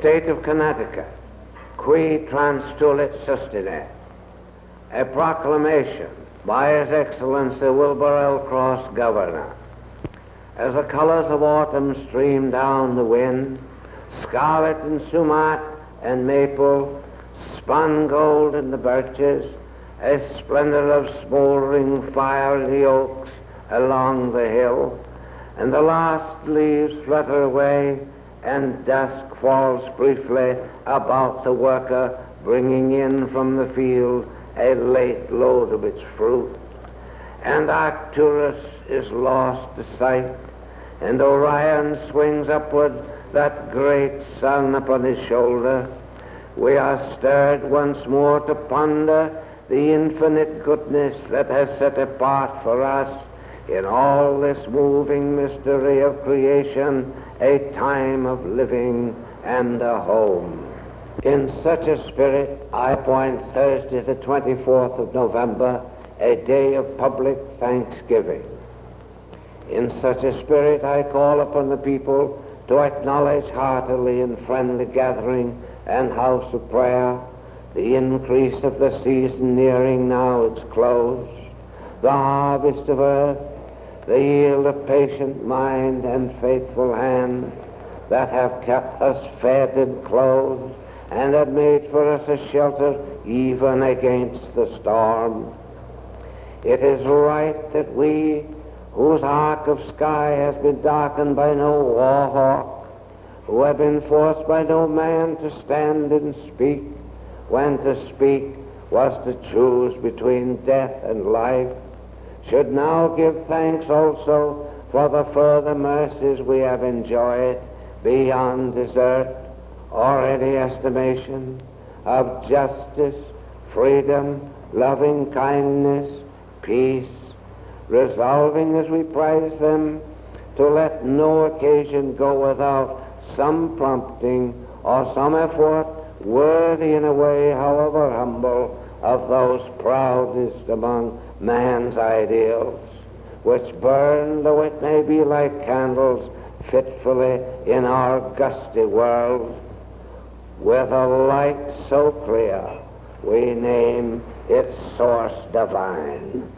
State of Connecticut, qui transtulit sustinet, a proclamation by His Excellency Wilbur L. Cross, Governor. As the colors of autumn stream down the wind, scarlet and sumac and maple, spun gold in the birches, a splendor of smoldering fire in the oaks along the hill, and the last leaves flutter away, and dusk falls briefly about the worker bringing in from the field a late load of its fruit. And Arcturus is lost to sight, and Orion swings upward that great sun upon his shoulder. We are stirred once more to ponder the infinite goodness that has set apart for us in all this moving mystery of creation a time of living and a home. In such a spirit, I appoint Thursday, the 24th of November, a day of public thanksgiving. In such a spirit, I call upon the people to acknowledge heartily in friendly gathering and house of prayer the increase of the season nearing now its close, the harvest of earth, the yield of patient mind and faithful hand that have kept us fed and clothed and have made for us a shelter even against the storm. It is right that we, whose arc of sky has been darkened by no war hawk, who have been forced by no man to stand and speak, when to speak was to choose between death and life, should now give thanks also for the further mercies we have enjoyed beyond desert or any estimation of justice, freedom, loving kindness, peace, resolving as we prize them to let no occasion go without some prompting or some effort worthy in a way, however humble, of those proudest among man's ideals, which burn, though it may be like candles, fitfully in our gusty world, with a light so clear we name its source divine.